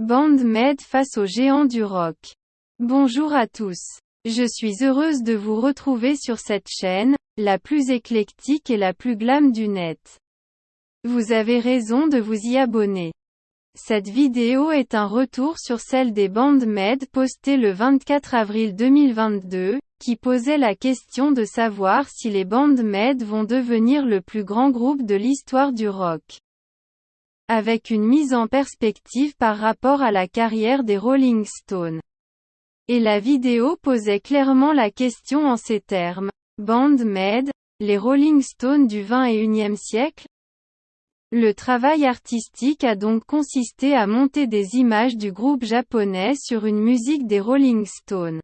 BandMed face aux géants du rock. Bonjour à tous. Je suis heureuse de vous retrouver sur cette chaîne, la plus éclectique et la plus glam du net. Vous avez raison de vous y abonner. Cette vidéo est un retour sur celle des BandMed postée le 24 avril 2022, qui posait la question de savoir si les BandMed vont devenir le plus grand groupe de l'histoire du rock avec une mise en perspective par rapport à la carrière des Rolling Stones. Et la vidéo posait clairement la question en ces termes. Band Med, les Rolling Stones du XXIe siècle? Le travail artistique a donc consisté à monter des images du groupe japonais sur une musique des Rolling Stones.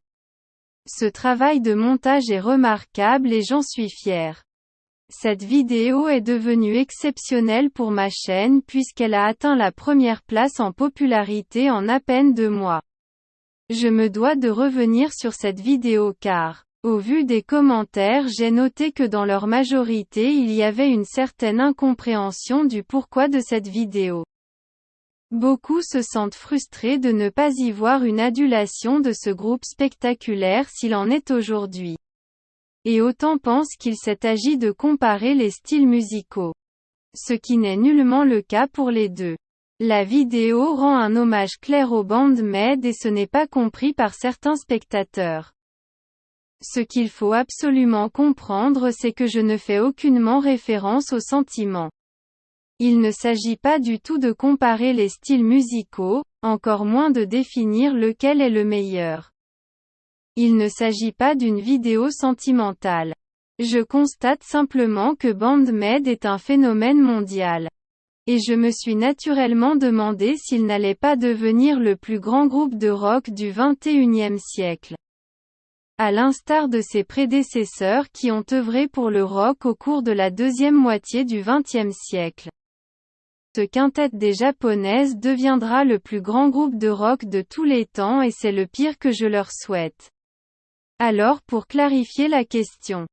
Ce travail de montage est remarquable et j'en suis fier. Cette vidéo est devenue exceptionnelle pour ma chaîne puisqu'elle a atteint la première place en popularité en à peine deux mois. Je me dois de revenir sur cette vidéo car, au vu des commentaires j'ai noté que dans leur majorité il y avait une certaine incompréhension du pourquoi de cette vidéo. Beaucoup se sentent frustrés de ne pas y voir une adulation de ce groupe spectaculaire s'il en est aujourd'hui et autant pense qu'il s'est agi de comparer les styles musicaux. Ce qui n'est nullement le cas pour les deux. La vidéo rend un hommage clair aux bandes med et ce n'est pas compris par certains spectateurs. Ce qu'il faut absolument comprendre c'est que je ne fais aucunement référence aux sentiments. Il ne s'agit pas du tout de comparer les styles musicaux, encore moins de définir lequel est le meilleur. Il ne s'agit pas d'une vidéo sentimentale. Je constate simplement que BandMed est un phénomène mondial. Et je me suis naturellement demandé s'il n'allait pas devenir le plus grand groupe de rock du XXIe siècle. À l'instar de ses prédécesseurs qui ont œuvré pour le rock au cours de la deuxième moitié du XXe siècle. Ce quintet des japonaises deviendra le plus grand groupe de rock de tous les temps et c'est le pire que je leur souhaite. Alors pour clarifier la question,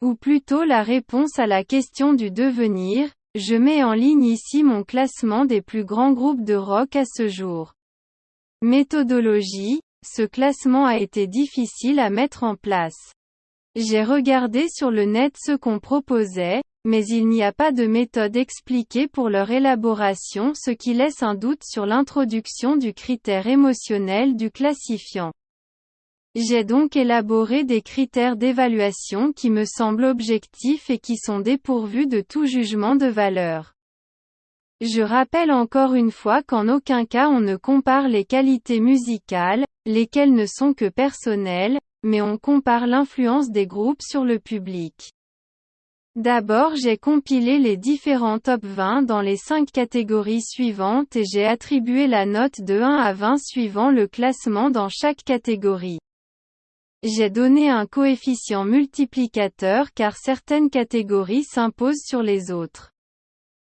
ou plutôt la réponse à la question du devenir, je mets en ligne ici mon classement des plus grands groupes de rock à ce jour. Méthodologie, ce classement a été difficile à mettre en place. J'ai regardé sur le net ce qu'on proposait, mais il n'y a pas de méthode expliquée pour leur élaboration ce qui laisse un doute sur l'introduction du critère émotionnel du classifiant. J'ai donc élaboré des critères d'évaluation qui me semblent objectifs et qui sont dépourvus de tout jugement de valeur. Je rappelle encore une fois qu'en aucun cas on ne compare les qualités musicales, lesquelles ne sont que personnelles, mais on compare l'influence des groupes sur le public. D'abord j'ai compilé les différents top 20 dans les 5 catégories suivantes et j'ai attribué la note de 1 à 20 suivant le classement dans chaque catégorie. J'ai donné un coefficient multiplicateur car certaines catégories s'imposent sur les autres.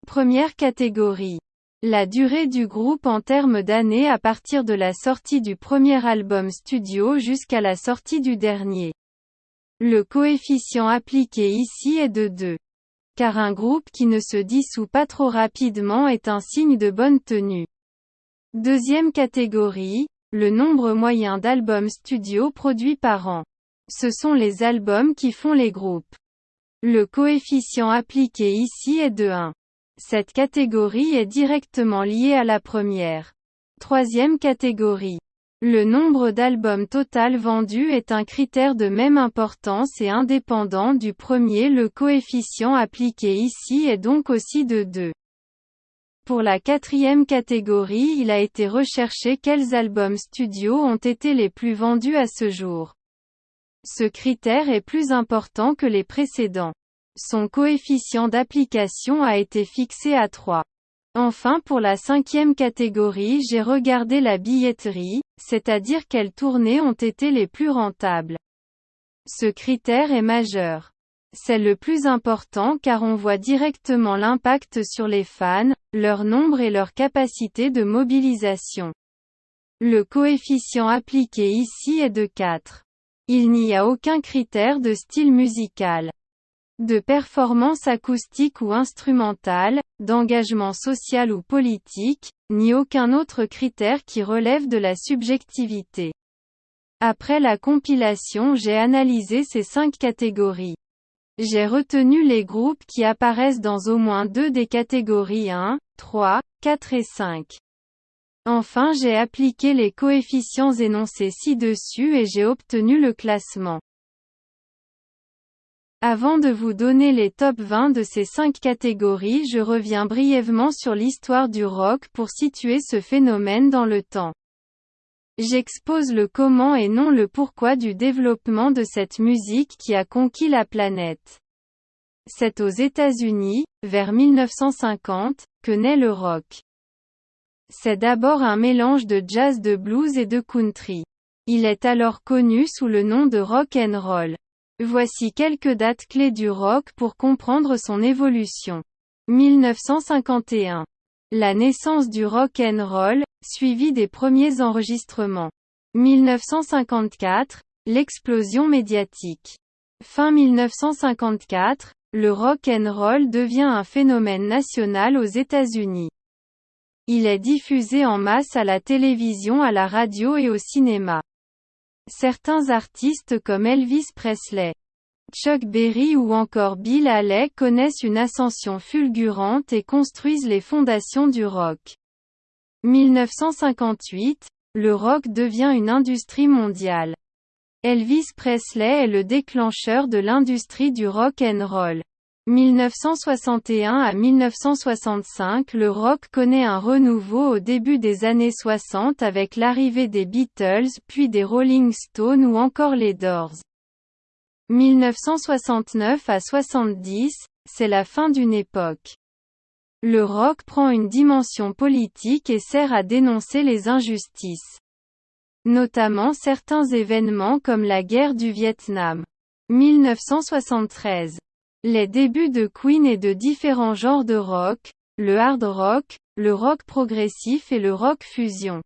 Première catégorie. La durée du groupe en termes d'années à partir de la sortie du premier album studio jusqu'à la sortie du dernier. Le coefficient appliqué ici est de 2. Car un groupe qui ne se dissout pas trop rapidement est un signe de bonne tenue. Deuxième catégorie, le nombre moyen d'albums studio produits par an. Ce sont les albums qui font les groupes. Le coefficient appliqué ici est de 1. Cette catégorie est directement liée à la première. Troisième catégorie. Le nombre d'albums total vendus est un critère de même importance et indépendant du premier. Le coefficient appliqué ici est donc aussi de 2. Pour la quatrième catégorie il a été recherché quels albums studio ont été les plus vendus à ce jour. Ce critère est plus important que les précédents. Son coefficient d'application a été fixé à 3. Enfin pour la cinquième catégorie j'ai regardé la billetterie, c'est-à-dire quelles tournées ont été les plus rentables. Ce critère est majeur. C'est le plus important car on voit directement l'impact sur les fans, leur nombre et leur capacité de mobilisation. Le coefficient appliqué ici est de 4. Il n'y a aucun critère de style musical. de performance acoustique ou instrumentale, d'engagement social ou politique, ni aucun autre critère qui relève de la subjectivité. Après la compilation j'ai analysé ces cinq catégories. J'ai retenu les groupes qui apparaissent dans au moins deux des catégories 1, 3, 4 et 5. Enfin j'ai appliqué les coefficients énoncés ci-dessus et j'ai obtenu le classement. Avant de vous donner les top 20 de ces cinq catégories je reviens brièvement sur l'histoire du rock pour situer ce phénomène dans le temps. J'expose le comment et non le pourquoi du développement de cette musique qui a conquis la planète. C'est aux États-Unis, vers 1950, que naît le rock. C'est d'abord un mélange de jazz de blues et de country. Il est alors connu sous le nom de rock and roll. Voici quelques dates clés du rock pour comprendre son évolution. 1951. La naissance du rock and roll, suivi des premiers enregistrements. 1954. L'explosion médiatique. Fin 1954, le rock and roll devient un phénomène national aux États-Unis. Il est diffusé en masse à la télévision, à la radio et au cinéma. Certains artistes comme Elvis Presley, Chuck Berry ou encore Bill Haley connaissent une ascension fulgurante et construisent les fondations du rock. 1958, le rock devient une industrie mondiale. Elvis Presley est le déclencheur de l'industrie du rock and roll. 1961 à 1965 Le rock connaît un renouveau au début des années 60 avec l'arrivée des Beatles puis des Rolling Stones ou encore les Doors. 1969 à 70, c'est la fin d'une époque. Le rock prend une dimension politique et sert à dénoncer les injustices. Notamment certains événements comme la guerre du Vietnam. 1973 les débuts de Queen et de différents genres de rock, le hard rock, le rock progressif et le rock fusion.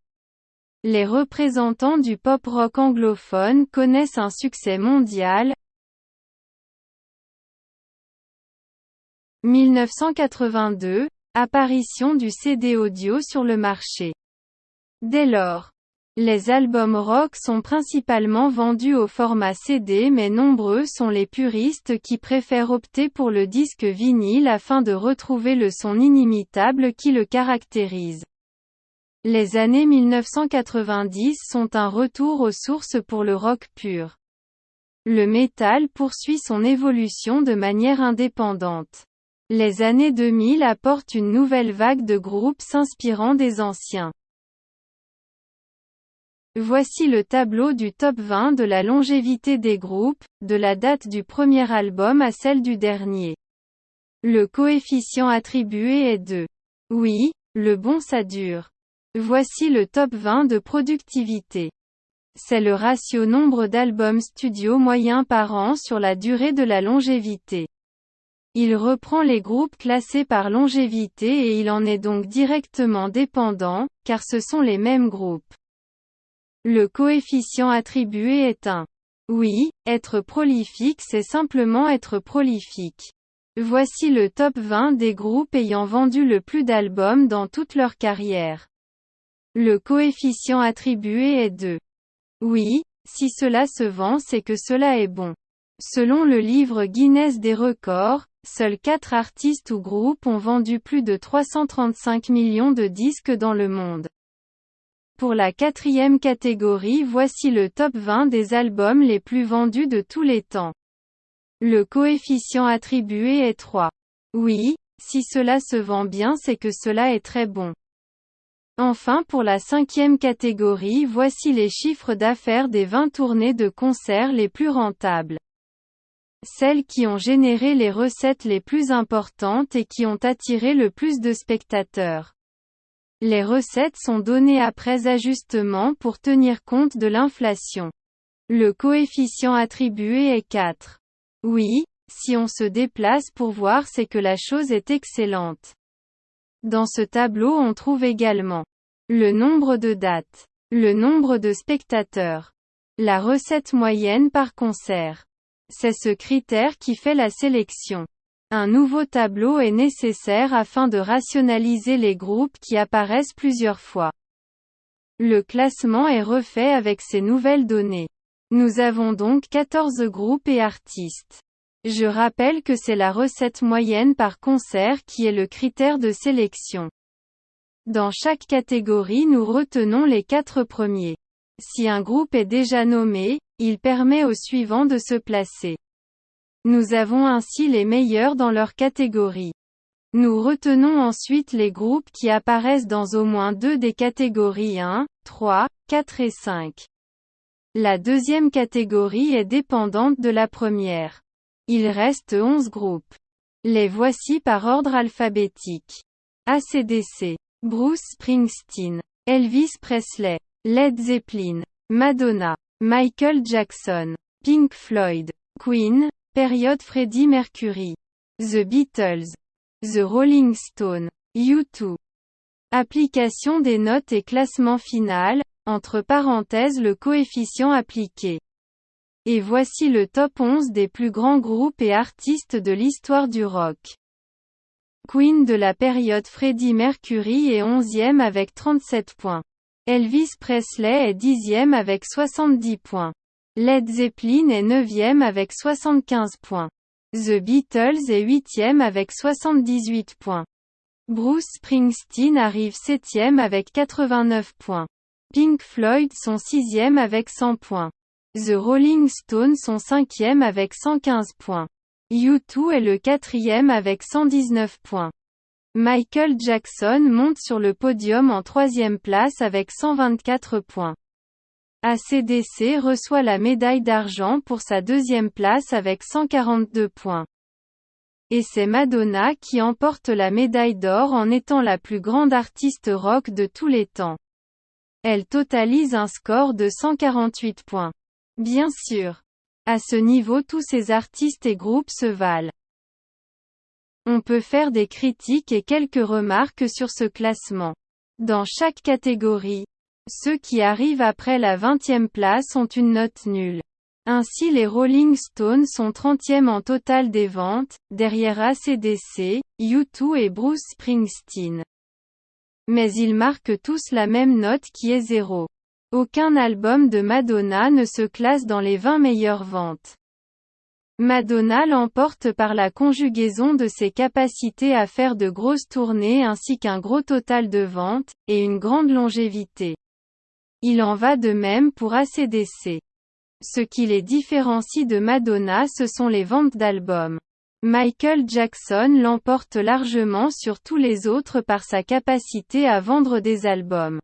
Les représentants du pop rock anglophone connaissent un succès mondial. 1982, apparition du CD audio sur le marché. Dès lors, les albums rock sont principalement vendus au format CD mais nombreux sont les puristes qui préfèrent opter pour le disque vinyle afin de retrouver le son inimitable qui le caractérise. Les années 1990 sont un retour aux sources pour le rock pur. Le métal poursuit son évolution de manière indépendante. Les années 2000 apportent une nouvelle vague de groupes s'inspirant des anciens. Voici le tableau du top 20 de la longévité des groupes, de la date du premier album à celle du dernier. Le coefficient attribué est de oui, le bon ça dure. Voici le top 20 de productivité. C'est le ratio nombre d'albums studio moyen par an sur la durée de la longévité. Il reprend les groupes classés par longévité et il en est donc directement dépendant, car ce sont les mêmes groupes. Le coefficient attribué est un. Oui, être prolifique c'est simplement être prolifique. Voici le top 20 des groupes ayant vendu le plus d'albums dans toute leur carrière. Le coefficient attribué est 2. Oui, si cela se vend c'est que cela est bon. Selon le livre Guinness des records, seuls 4 artistes ou groupes ont vendu plus de 335 millions de disques dans le monde. Pour la quatrième catégorie voici le top 20 des albums les plus vendus de tous les temps. Le coefficient attribué est 3. Oui, si cela se vend bien c'est que cela est très bon. Enfin pour la cinquième catégorie voici les chiffres d'affaires des 20 tournées de concerts les plus rentables. Celles qui ont généré les recettes les plus importantes et qui ont attiré le plus de spectateurs. Les recettes sont données après ajustement pour tenir compte de l'inflation. Le coefficient attribué est 4. Oui, si on se déplace pour voir c'est que la chose est excellente. Dans ce tableau on trouve également le nombre de dates, le nombre de spectateurs, la recette moyenne par concert, C'est ce critère qui fait la sélection. Un nouveau tableau est nécessaire afin de rationaliser les groupes qui apparaissent plusieurs fois. Le classement est refait avec ces nouvelles données. Nous avons donc 14 groupes et artistes. Je rappelle que c'est la recette moyenne par concert qui est le critère de sélection. Dans chaque catégorie nous retenons les quatre premiers. Si un groupe est déjà nommé, il permet au suivant de se placer. Nous avons ainsi les meilleurs dans leur catégorie. Nous retenons ensuite les groupes qui apparaissent dans au moins deux des catégories 1, 3, 4 et 5. La deuxième catégorie est dépendante de la première. Il reste 11 groupes. Les voici par ordre alphabétique. ACDC. Bruce Springsteen. Elvis Presley. Led Zeppelin. Madonna. Michael Jackson. Pink Floyd. Queen. Période Freddie Mercury. The Beatles. The Rolling Stone. U2. Application des notes et classement final, entre parenthèses le coefficient appliqué. Et voici le top 11 des plus grands groupes et artistes de l'histoire du rock. Queen de la période Freddie Mercury est 11e avec 37 points. Elvis Presley est 10e avec 70 points. Led Zeppelin est 9e avec 75 points. The Beatles est 8e avec 78 points. Bruce Springsteen arrive 7e avec 89 points. Pink Floyd sont 6e avec 100 points. The Rolling Stones sont 5e avec 115 points. U2 est le quatrième avec 119 points. Michael Jackson monte sur le podium en troisième place avec 124 points. ACDC reçoit la médaille d'argent pour sa deuxième place avec 142 points. Et c'est Madonna qui emporte la médaille d'or en étant la plus grande artiste rock de tous les temps. Elle totalise un score de 148 points. Bien sûr. À ce niveau tous ces artistes et groupes se valent. On peut faire des critiques et quelques remarques sur ce classement. Dans chaque catégorie, ceux qui arrivent après la 20e place ont une note nulle. Ainsi les Rolling Stones sont 30e en total des ventes, derrière ACDC, U2 et Bruce Springsteen. Mais ils marquent tous la même note qui est 0. Aucun album de Madonna ne se classe dans les 20 meilleures ventes. Madonna l'emporte par la conjugaison de ses capacités à faire de grosses tournées ainsi qu'un gros total de ventes, et une grande longévité. Il en va de même pour ACDC. Ce qui les différencie de Madonna ce sont les ventes d'albums. Michael Jackson l'emporte largement sur tous les autres par sa capacité à vendre des albums.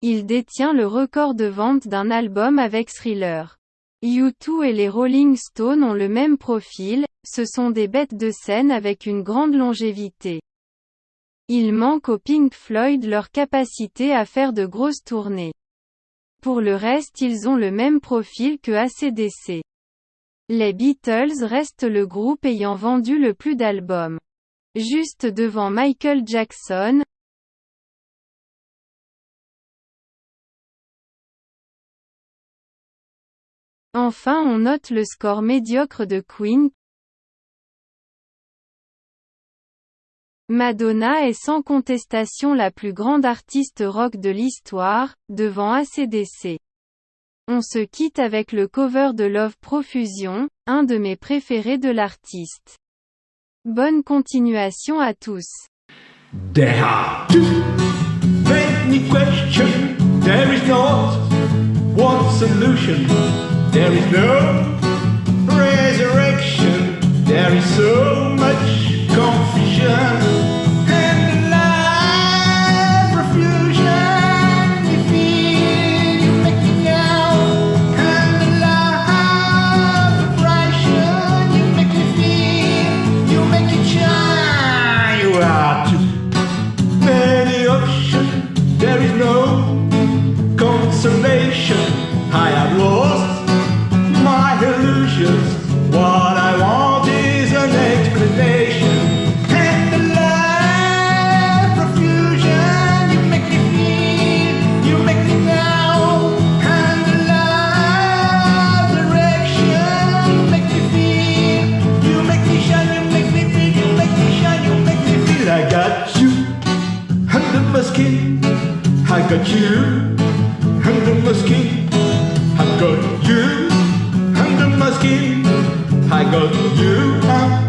Il détient le record de vente d'un album avec Thriller. U2 et les Rolling Stones ont le même profil, ce sont des bêtes de scène avec une grande longévité. Il manque au Pink Floyd leur capacité à faire de grosses tournées. Pour le reste ils ont le même profil que ACDC. Les Beatles restent le groupe ayant vendu le plus d'albums. Juste devant Michael Jackson, Enfin on note le score médiocre de Queen, Madonna est sans contestation la plus grande artiste rock de l'histoire, devant ACDC. On se quitte avec le cover de Love Profusion, un de mes préférés de l'artiste. Bonne continuation à tous. There is no resurrection. There is so much confusion and. You feel you're and. You make me feel you make. muskie, I got you. And the muskie, I got you. And the muskie, I got you. I'm